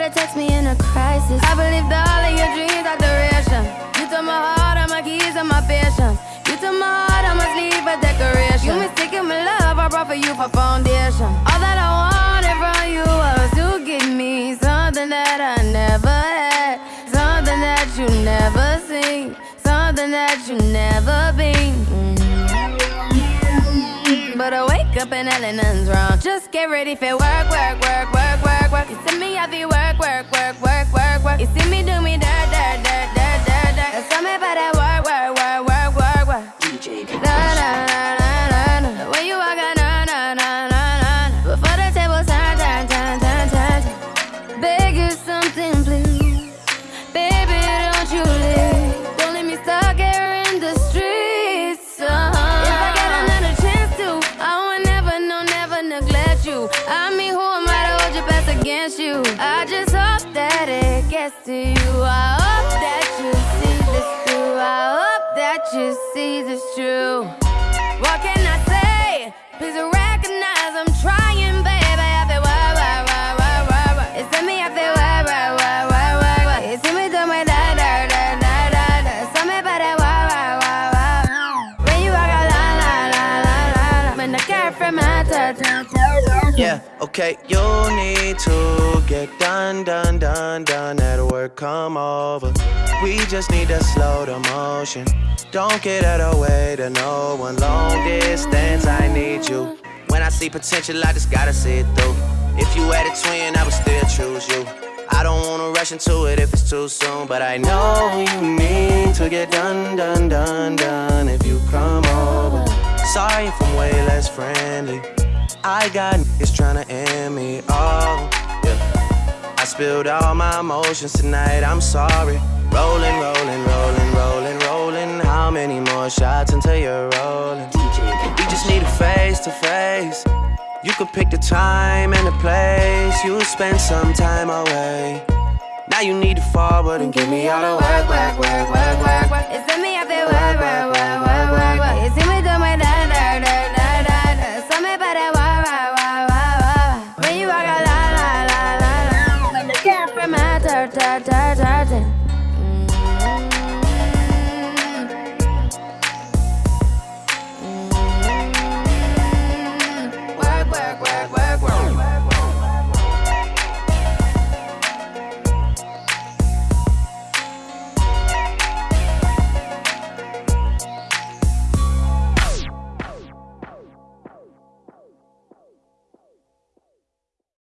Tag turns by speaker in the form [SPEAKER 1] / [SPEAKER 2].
[SPEAKER 1] Nobody text me in a crisis. I believe that all of your dreams are duration. You took my heart, all my keys, and my patience. You took my heart, I must leave a decoration. You mistaken my love, I brought for you for foundation. All that I wanted from you was to give me something that I never had, something that you never seen, something that you never I wake up and hell nothing's wrong. Just get ready for work, work, work, work, work, work. You see me, I be work, work, work, work, work, work. You see me do me dirt, dirt, dirt, dirt, dirt, dirt. There's something about that work, work, work, work, work, work.
[SPEAKER 2] DJ
[SPEAKER 1] Na
[SPEAKER 2] Cash.
[SPEAKER 1] na na na na. When you walk out, na na na na na. Before the table turn, turn, turn, turn, turn. turn. Beg you something, please. Against you? I just hope that it gets to you. I hope that you see this through. I hope that you see this true. What can I say? Please recognize I'm trying,
[SPEAKER 3] Yeah, okay, you need to get done, done, done, done. That work come over. We just need to slow the motion. Don't get out of way to no one. Long distance, I need you. When I see potential, I just gotta see it through. If you had a twin, I would still choose you. I don't wanna rush into it if it's too soon, but I know you need to get done, done, done, done. If you come over, sorry if I'm way less friendly. I got niggas tryna end me off. Yeah. I spilled all my emotions tonight, I'm sorry. Rolling, rolling, rolling, rolling, rolling. How many more shots until you're rolling? We just need a face to face. You could pick the time and the place. You spend some time away. Now you need to forward and give me all the work, work, work, work, work.
[SPEAKER 1] hurting